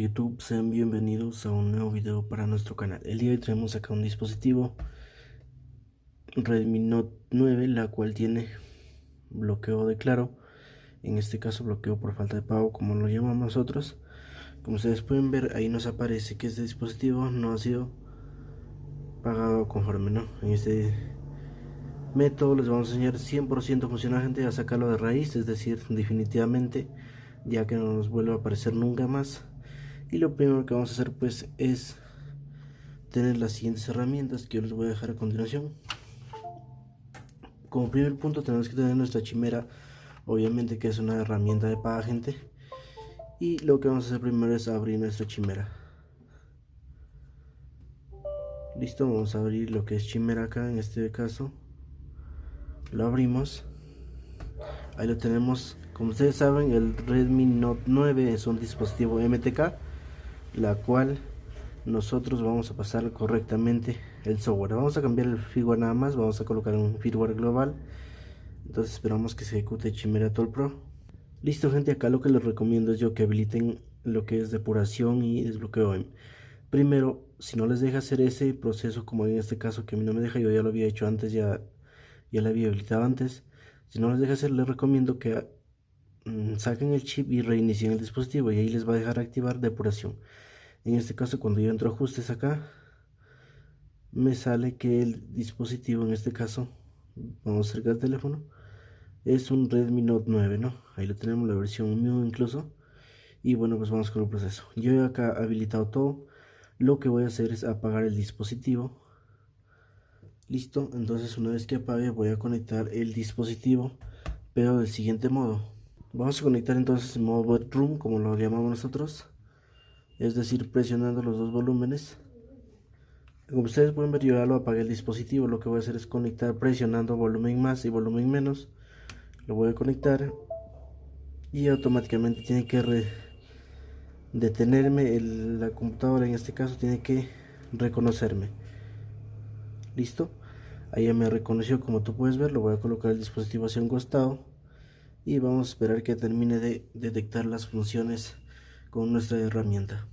YouTube, sean bienvenidos a un nuevo video para nuestro canal. El día de hoy traemos acá un dispositivo Redmi Note 9, la cual tiene bloqueo de claro. En este caso bloqueo por falta de pago, como lo llamamos nosotros. Como ustedes pueden ver, ahí nos aparece que este dispositivo no ha sido pagado conforme, ¿no? En este método les vamos a enseñar 100% funcional, gente, a sacarlo de raíz, es decir, definitivamente, ya que no nos vuelve a aparecer nunca más y lo primero que vamos a hacer pues es tener las siguientes herramientas que yo les voy a dejar a continuación. Como primer punto tenemos que tener nuestra chimera obviamente que es una herramienta de paga gente. Y lo que vamos a hacer primero es abrir nuestra chimera. Listo vamos a abrir lo que es chimera acá en este caso. Lo abrimos. Ahí lo tenemos. Como ustedes saben el Redmi Note 9 es un dispositivo MTK la cual nosotros vamos a pasar correctamente el software. Vamos a cambiar el firmware nada más vamos a colocar un firmware global. Entonces esperamos que se ejecute Chimera Tool Pro. Listo gente acá lo que les recomiendo es yo que habiliten lo que es depuración y desbloqueo primero si no les deja hacer ese proceso como en este caso que a mí no me deja yo ya lo había hecho antes ya ya lo había habilitado antes. Si no les deja hacer les recomiendo que mm, saquen el chip y reinicien el dispositivo y ahí les va a dejar activar depuración en este caso cuando yo entro a ajustes acá me sale que el dispositivo en este caso vamos a acercar el teléfono es un Redmi Note 9 no ahí lo tenemos la versión MIU incluso. Y bueno pues vamos con el proceso. Yo he acá habilitado todo. Lo que voy a hacer es apagar el dispositivo. Listo. Entonces una vez que apague voy a conectar el dispositivo pero del siguiente modo. Vamos a conectar entonces en modo boot room como lo llamamos nosotros es decir presionando los dos volúmenes. Como ustedes pueden ver yo ya lo apagué el dispositivo lo que voy a hacer es conectar presionando volumen más y volumen menos. Lo voy a conectar y automáticamente tiene que detenerme la computadora en este caso tiene que reconocerme. Listo ahí ya me reconoció como tú puedes ver lo voy a colocar el dispositivo hacia un costado y vamos a esperar que termine de detectar las funciones con nuestra herramienta.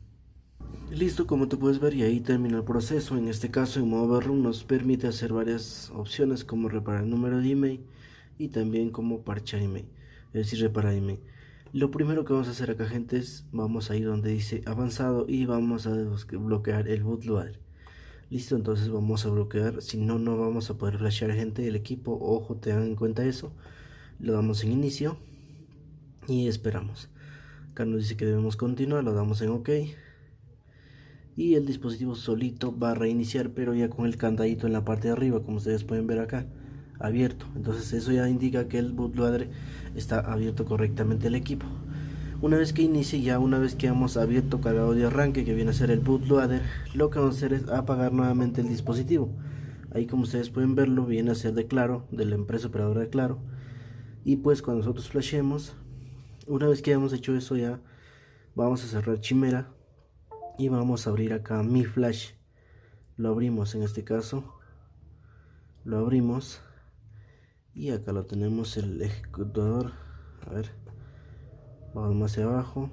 Listo, como tú puedes ver y ahí termina el proceso. En este caso en modo room nos permite hacer varias opciones como reparar el número de email y también como parchar email, es decir, reparar email. Lo primero que vamos a hacer acá gente es, vamos a ir donde dice avanzado y vamos a bloquear el bootloader. Listo, entonces vamos a bloquear, si no, no vamos a poder flashear gente del equipo, ojo, tengan en cuenta eso. Lo damos en inicio y esperamos acá nos dice que debemos continuar lo damos en ok y el dispositivo solito va a reiniciar pero ya con el candadito en la parte de arriba como ustedes pueden ver acá abierto. Entonces eso ya indica que el bootloader está abierto correctamente el equipo. Una vez que inicie ya una vez que hemos abierto cargado de arranque que viene a ser el bootloader lo que vamos a hacer es apagar nuevamente el dispositivo. Ahí como ustedes pueden verlo viene a ser de claro de la empresa operadora de claro. Y pues cuando nosotros flashemos una vez que hayamos hecho eso ya vamos a cerrar chimera y vamos a abrir acá mi flash. Lo abrimos en este caso. Lo abrimos. Y acá lo tenemos el ejecutador a ver vamos más hacia abajo.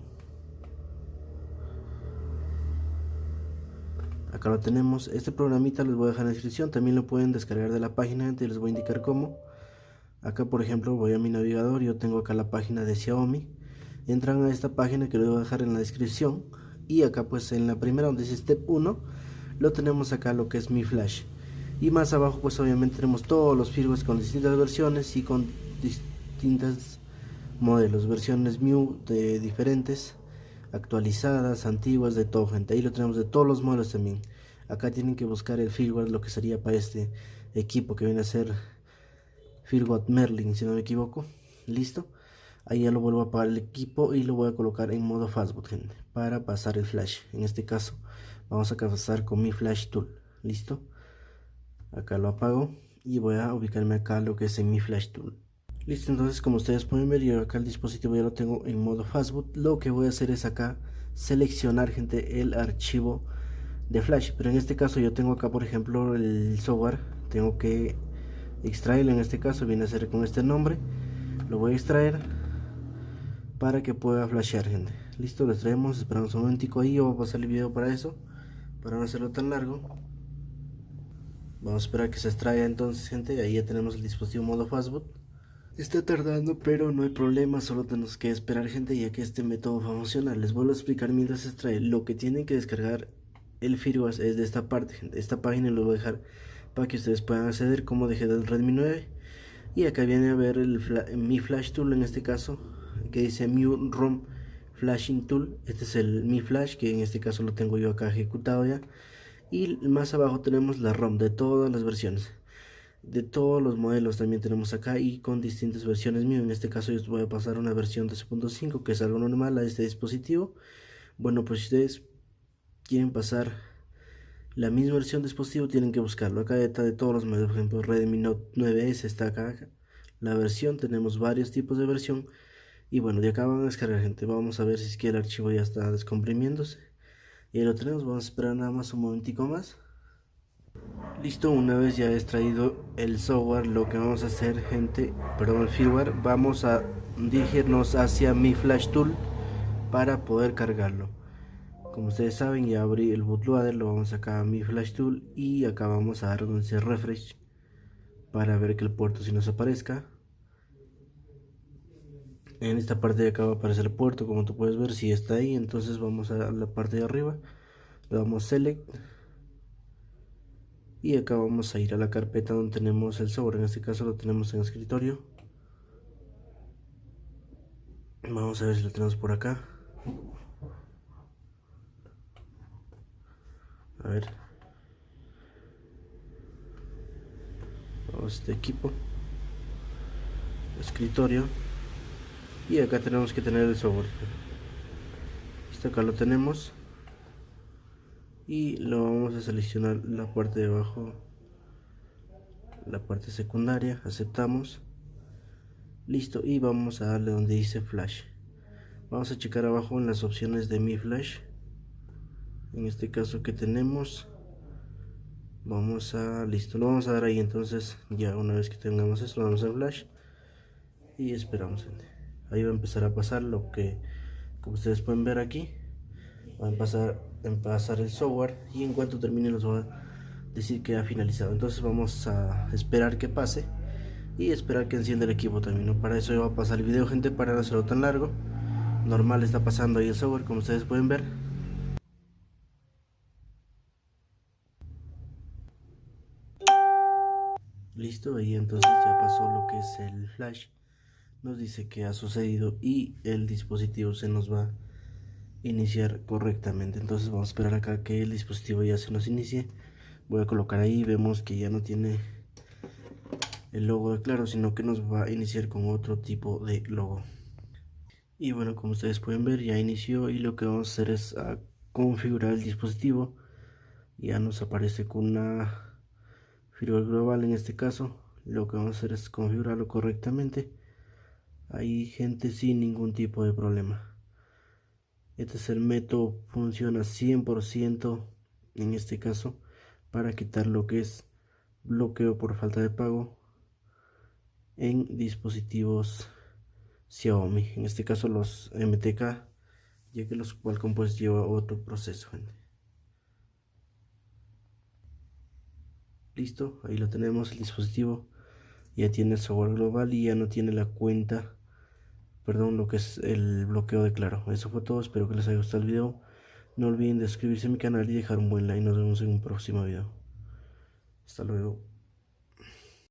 Acá lo tenemos. Este programita les voy a dejar en la descripción. También lo pueden descargar de la página. Y les voy a indicar cómo. Acá por ejemplo voy a mi navegador. Yo tengo acá la página de Xiaomi. Entran a esta página que les voy a dejar en la descripción y acá pues en la primera donde dice step 1 lo tenemos acá lo que es mi flash. Y más abajo pues obviamente tenemos todos los firmwares con distintas versiones y con distintas modelos. Versiones MIU de diferentes actualizadas antiguas de todo gente. Ahí lo tenemos de todos los modelos también. Acá tienen que buscar el firmware lo que sería para este equipo que viene a ser Firgot Merlin si no me equivoco. Listo ahí ya lo vuelvo a apagar el equipo y lo voy a colocar en modo fastboot gente para pasar el flash. En este caso vamos a pasar con mi flash tool. Listo acá lo apago y voy a ubicarme acá lo que es en mi flash tool. Listo entonces como ustedes pueden ver yo acá el dispositivo ya lo tengo en modo fastboot lo que voy a hacer es acá seleccionar gente el archivo de flash. Pero en este caso yo tengo acá por ejemplo el software. Tengo que extraerlo. En este caso viene a ser con este nombre. Lo voy a extraer para que pueda flashear gente. Listo les traemos esperamos un momentico ahí o a pasar el video para eso para no hacerlo tan largo. Vamos a esperar que se extraiga entonces gente ahí ya tenemos el dispositivo modo fastboot. Está tardando pero no hay problema solo tenemos que esperar gente ya que este método va a funcionar les vuelvo a explicar mientras se extrae lo que tienen que descargar el firmware es de esta parte gente. Esta página lo voy a dejar para que ustedes puedan acceder como dejé del Redmi 9 y acá viene a ver el mi flash tool en este caso que dice Mi ROM Flashing Tool. Este es el Mi Flash, que en este caso lo tengo yo acá ejecutado ya. Y más abajo tenemos la ROM de todas las versiones. De todos los modelos también tenemos acá y con distintas versiones mío. En este caso yo voy a pasar una versión 2.5 que es algo normal a este dispositivo. Bueno, pues si ustedes quieren pasar la misma versión de dispositivo tienen que buscarlo. Acá está de todos los modelos, por ejemplo Redmi Note 9S está acá. La versión, tenemos varios tipos de versión y bueno, de acá van a descargar gente. Vamos a ver si es que el archivo ya está descomprimiéndose. Y ahí lo tenemos, vamos a esperar nada más un momentico más. Listo, una vez ya extraído el software, lo que vamos a hacer gente, perdón el firmware, vamos a dirigirnos hacia mi flash tool para poder cargarlo. Como ustedes saben ya abrí el bootloader, lo vamos acá a mi flash tool y acá vamos a dar donde dice refresh para ver que el puerto si nos aparezca en esta parte de acá va a aparecer el puerto como tú puedes ver si está ahí entonces vamos a la parte de arriba le damos select y acá vamos a ir a la carpeta donde tenemos el sobre en este caso lo tenemos en escritorio. Vamos a ver si lo tenemos por acá. A ver. Vamos a este equipo. Escritorio y acá tenemos que tener el software esto acá lo tenemos. Y lo vamos a seleccionar la parte de abajo la parte secundaria. Aceptamos. Listo. Y vamos a darle donde dice flash. Vamos a checar abajo en las opciones de mi flash. En este caso que tenemos vamos a listo lo vamos a dar ahí. Entonces ya una vez que tengamos esto vamos a flash. Y esperamos ahí va a empezar a pasar lo que como ustedes pueden ver aquí va a empezar a pasar el software y en cuanto termine nos va a decir que ha finalizado. Entonces vamos a esperar que pase y esperar que encienda el equipo también para eso va a pasar el video gente para no hacerlo tan largo. Normal está pasando ahí el software como ustedes pueden ver. Listo ahí entonces ya pasó lo que es el flash nos dice que ha sucedido y el dispositivo se nos va a iniciar correctamente. Entonces vamos a esperar acá que el dispositivo ya se nos inicie. Voy a colocar ahí vemos que ya no tiene el logo de claro sino que nos va a iniciar con otro tipo de logo. Y bueno como ustedes pueden ver ya inició y lo que vamos a hacer es a configurar el dispositivo. Ya nos aparece con una firmware global en este caso. Lo que vamos a hacer es configurarlo correctamente hay gente sin ningún tipo de problema. Este es el método funciona 100% en este caso para quitar lo que es bloqueo por falta de pago en dispositivos Xiaomi en este caso los MTK ya que los Qualcomm pues lleva otro proceso listo ahí lo tenemos el dispositivo ya tiene el software global y ya no tiene la cuenta perdón, lo que es el bloqueo de claro. Eso fue todo, espero que les haya gustado el video. No olviden de suscribirse a mi canal y dejar un buen like. Nos vemos en un próximo video. Hasta luego.